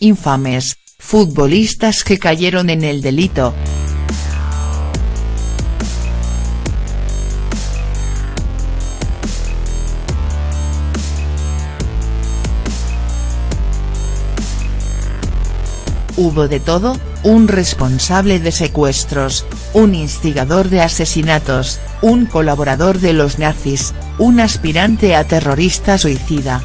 infames, futbolistas que cayeron en el delito. Hubo de todo, un responsable de secuestros, un instigador de asesinatos, un colaborador de los nazis, un aspirante a terrorista suicida.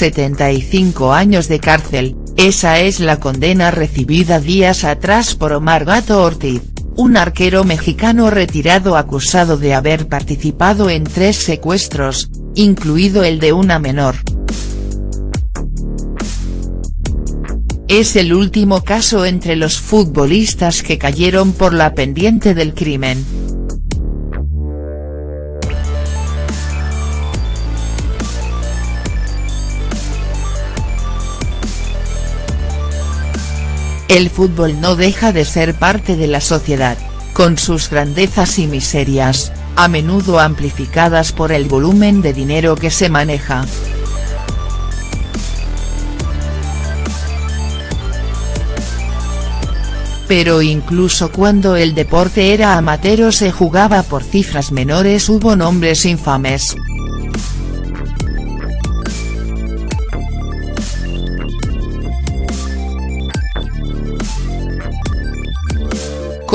«75 años de cárcel, esa es la condena recibida días atrás por Omar Gato Ortiz, un arquero mexicano retirado acusado de haber participado en tres secuestros, incluido el de una menor. Es el último caso entre los futbolistas que cayeron por la pendiente del crimen. El fútbol no deja de ser parte de la sociedad, con sus grandezas y miserias, a menudo amplificadas por el volumen de dinero que se maneja. Pero incluso cuando el deporte era amateur se jugaba por cifras menores hubo nombres infames.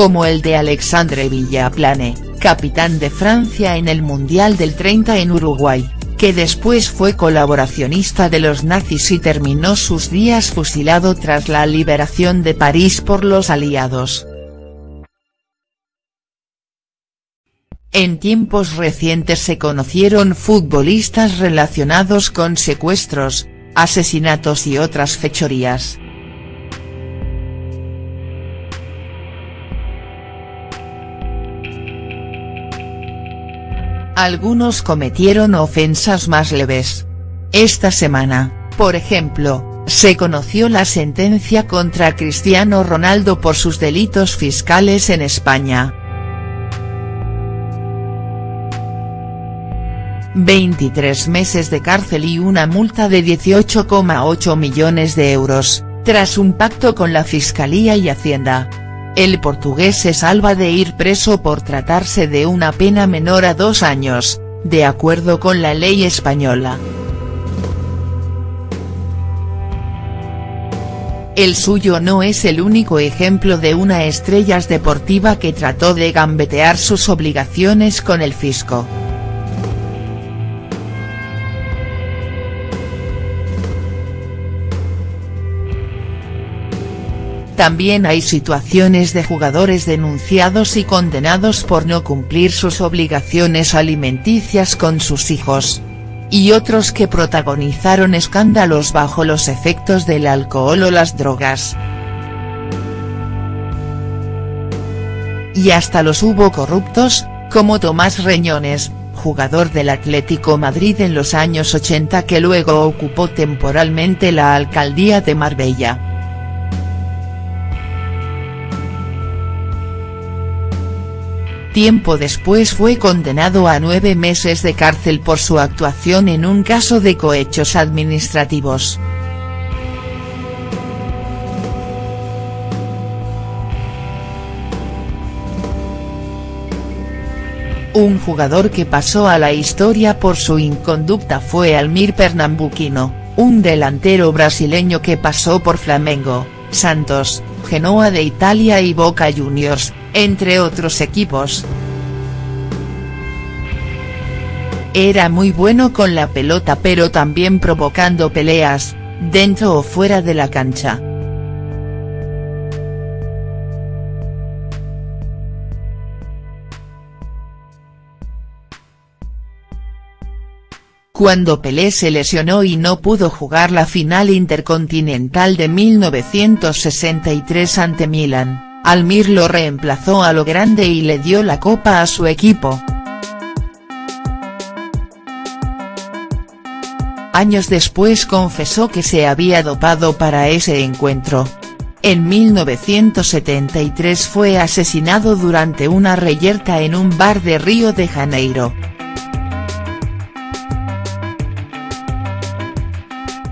Como el de Alexandre Villaplane capitán de Francia en el Mundial del 30 en Uruguay, que después fue colaboracionista de los nazis y terminó sus días fusilado tras la liberación de París por los aliados. En tiempos recientes se conocieron futbolistas relacionados con secuestros, asesinatos y otras fechorías. Algunos cometieron ofensas más leves. Esta semana, por ejemplo, se conoció la sentencia contra Cristiano Ronaldo por sus delitos fiscales en España. 23 meses de cárcel y una multa de 18,8 millones de euros, tras un pacto con la Fiscalía y Hacienda. El portugués se salva de ir preso por tratarse de una pena menor a dos años, de acuerdo con la ley española. El suyo no es el único ejemplo de una estrella deportiva que trató de gambetear sus obligaciones con el fisco. También hay situaciones de jugadores denunciados y condenados por no cumplir sus obligaciones alimenticias con sus hijos. Y otros que protagonizaron escándalos bajo los efectos del alcohol o las drogas. Y hasta los hubo corruptos, como Tomás Reñones, jugador del Atlético Madrid en los años 80 que luego ocupó temporalmente la alcaldía de Marbella. Tiempo después fue condenado a nueve meses de cárcel por su actuación en un caso de cohechos administrativos. Un jugador que pasó a la historia por su inconducta fue Almir Pernambuquino, un delantero brasileño que pasó por Flamengo, Santos, Genoa de Italia y Boca Juniors, entre otros equipos. Era muy bueno con la pelota pero también provocando peleas, dentro o fuera de la cancha. Cuando Pelé se lesionó y no pudo jugar la final intercontinental de 1963 ante Milan, Almir lo reemplazó a lo grande y le dio la copa a su equipo. Años después confesó que se había dopado para ese encuentro. En 1973 fue asesinado durante una reyerta en un bar de Río de Janeiro.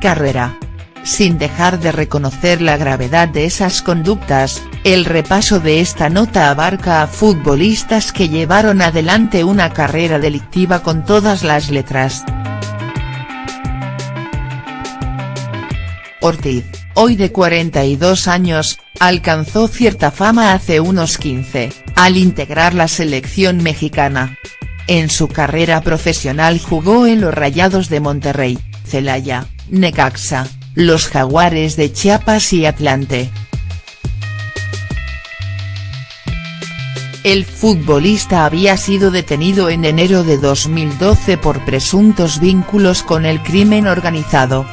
Carrera. Sin dejar de reconocer la gravedad de esas conductas, el repaso de esta nota abarca a futbolistas que llevaron adelante una carrera delictiva con todas las letras. Ortiz, hoy de 42 años, alcanzó cierta fama hace unos 15, al integrar la selección mexicana. En su carrera profesional jugó en los Rayados de Monterrey, Celaya, Necaxa, los Jaguares de Chiapas y Atlante. El futbolista había sido detenido en enero de 2012 por presuntos vínculos con el crimen organizado.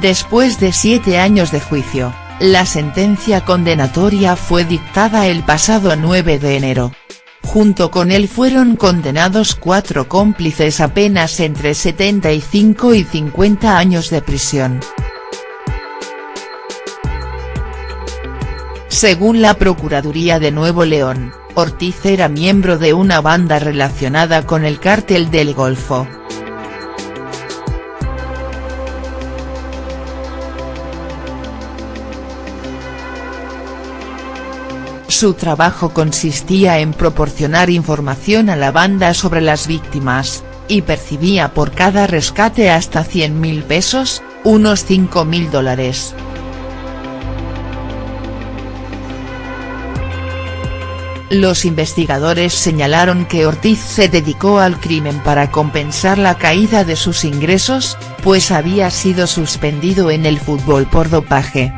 Después de siete años de juicio, la sentencia condenatoria fue dictada el pasado 9 de enero. Junto con él fueron condenados cuatro cómplices apenas entre 75 y 50 años de prisión. Según la Procuraduría de Nuevo León, Ortiz era miembro de una banda relacionada con el cártel del Golfo. Su trabajo consistía en proporcionar información a la banda sobre las víctimas, y percibía por cada rescate hasta 100 mil pesos, unos 5 mil dólares. Los investigadores señalaron que Ortiz se dedicó al crimen para compensar la caída de sus ingresos, pues había sido suspendido en el fútbol por dopaje.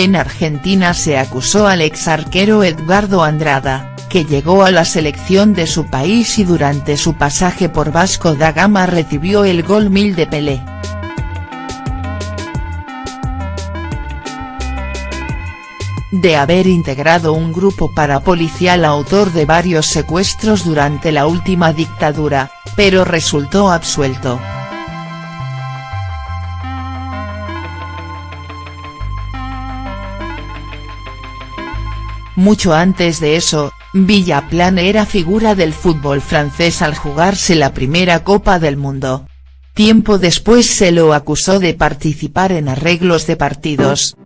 En Argentina se acusó al ex arquero Edgardo Andrada, que llegó a la selección de su país y durante su pasaje por Vasco da Gama recibió el gol mil de Pelé. de haber integrado un grupo parapolicial autor de varios secuestros durante la última dictadura, pero resultó absuelto. Mucho antes de eso, Villaplan era figura del fútbol francés al jugarse la primera Copa del Mundo. Tiempo después se lo acusó de participar en arreglos de partidos.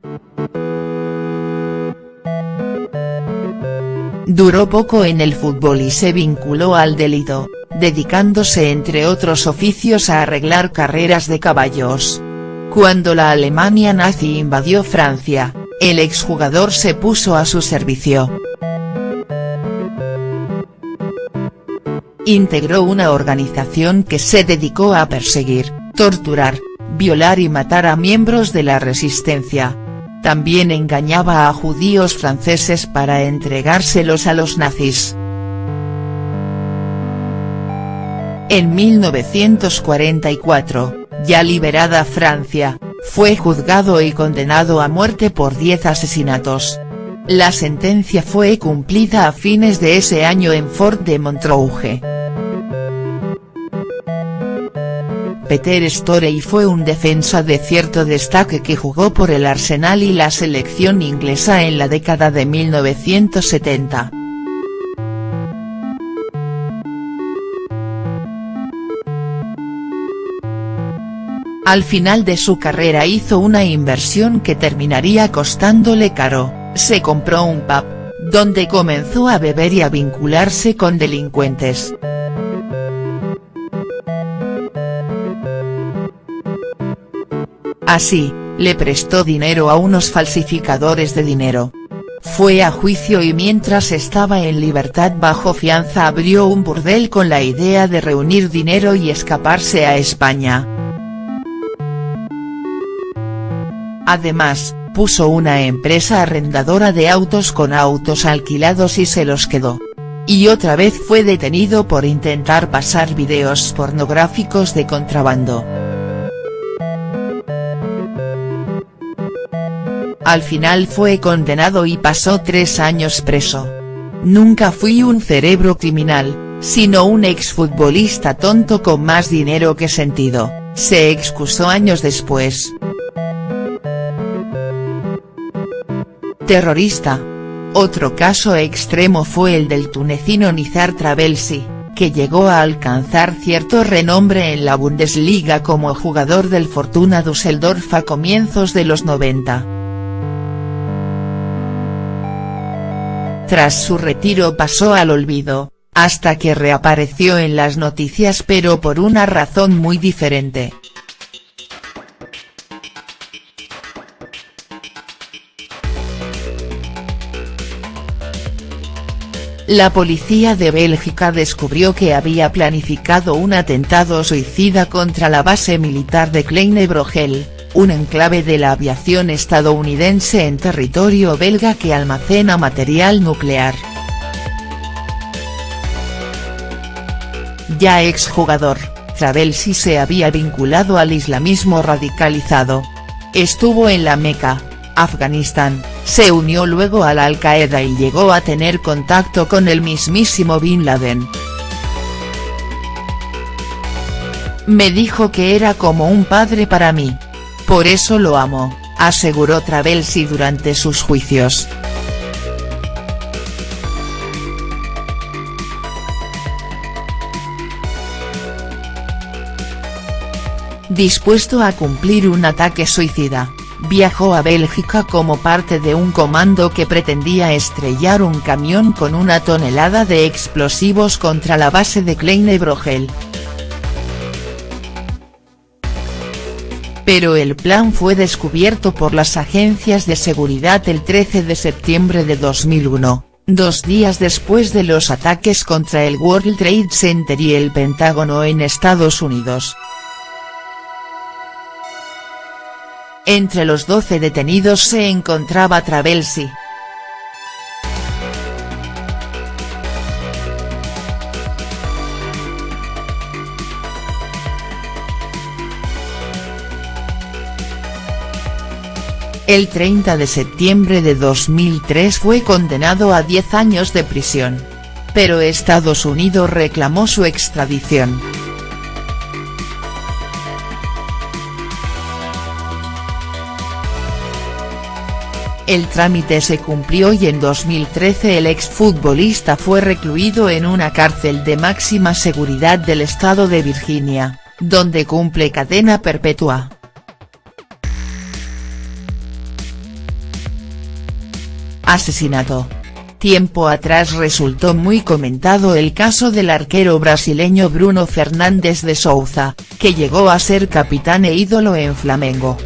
Duró poco en el fútbol y se vinculó al delito, dedicándose entre otros oficios a arreglar carreras de caballos. Cuando la Alemania nazi invadió Francia, el exjugador se puso a su servicio. Integró una organización que se dedicó a perseguir, torturar, violar y matar a miembros de la resistencia. También engañaba a judíos franceses para entregárselos a los nazis. En 1944, ya liberada Francia, fue juzgado y condenado a muerte por 10 asesinatos. La sentencia fue cumplida a fines de ese año en Fort de Montrouge. Peter Storey fue un defensa de cierto destaque que jugó por el Arsenal y la selección inglesa en la década de 1970. Al final de su carrera hizo una inversión que terminaría costándole caro, se compró un pub, donde comenzó a beber y a vincularse con delincuentes. Así, le prestó dinero a unos falsificadores de dinero. Fue a juicio y mientras estaba en libertad bajo fianza abrió un burdel con la idea de reunir dinero y escaparse a España. Además, puso una empresa arrendadora de autos con autos alquilados y se los quedó. Y otra vez fue detenido por intentar pasar videos pornográficos de contrabando. Al final fue condenado y pasó tres años preso. Nunca fui un cerebro criminal, sino un exfutbolista tonto con más dinero que sentido, se excusó años después. Terrorista. Otro caso extremo fue el del tunecino Nizar Travelsi, que llegó a alcanzar cierto renombre en la Bundesliga como jugador del Fortuna Düsseldorf a comienzos de los 90. Tras su retiro pasó al olvido, hasta que reapareció en las noticias pero por una razón muy diferente. La policía de Bélgica descubrió que había planificado un atentado suicida contra la base militar de Kleine-Brogel, un enclave de la aviación estadounidense en territorio belga que almacena material nuclear. Ya exjugador, Travelsi se había vinculado al islamismo radicalizado. Estuvo en la Meca, Afganistán, se unió luego a la Al-Qaeda y llegó a tener contacto con el mismísimo Bin Laden. Me dijo que era como un padre para mí. Por eso lo amo, aseguró Travelsi durante sus juicios. Dispuesto a cumplir un ataque suicida viajó a Bélgica como parte de un comando que pretendía estrellar un camión con una tonelada de explosivos contra la base de Kleine-Brogel. Pero el plan fue descubierto por las agencias de seguridad el 13 de septiembre de 2001, dos días después de los ataques contra el World Trade Center y el Pentágono en Estados Unidos. Entre los 12 detenidos se encontraba Travelsi. El 30 de septiembre de 2003 fue condenado a 10 años de prisión. Pero Estados Unidos reclamó su extradición. El trámite se cumplió y en 2013 el exfutbolista fue recluido en una cárcel de máxima seguridad del estado de Virginia, donde cumple cadena perpetua. Asesinato. Tiempo atrás resultó muy comentado el caso del arquero brasileño Bruno Fernández de Souza, que llegó a ser capitán e ídolo en Flamengo.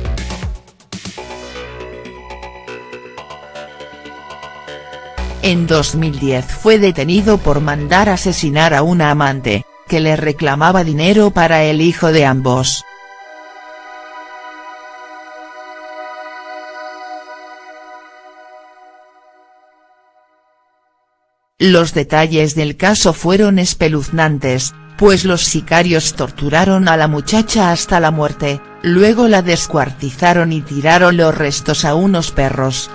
En 2010 fue detenido por mandar asesinar a una amante, que le reclamaba dinero para el hijo de ambos. Los detalles del caso fueron espeluznantes, pues los sicarios torturaron a la muchacha hasta la muerte, luego la descuartizaron y tiraron los restos a unos perros,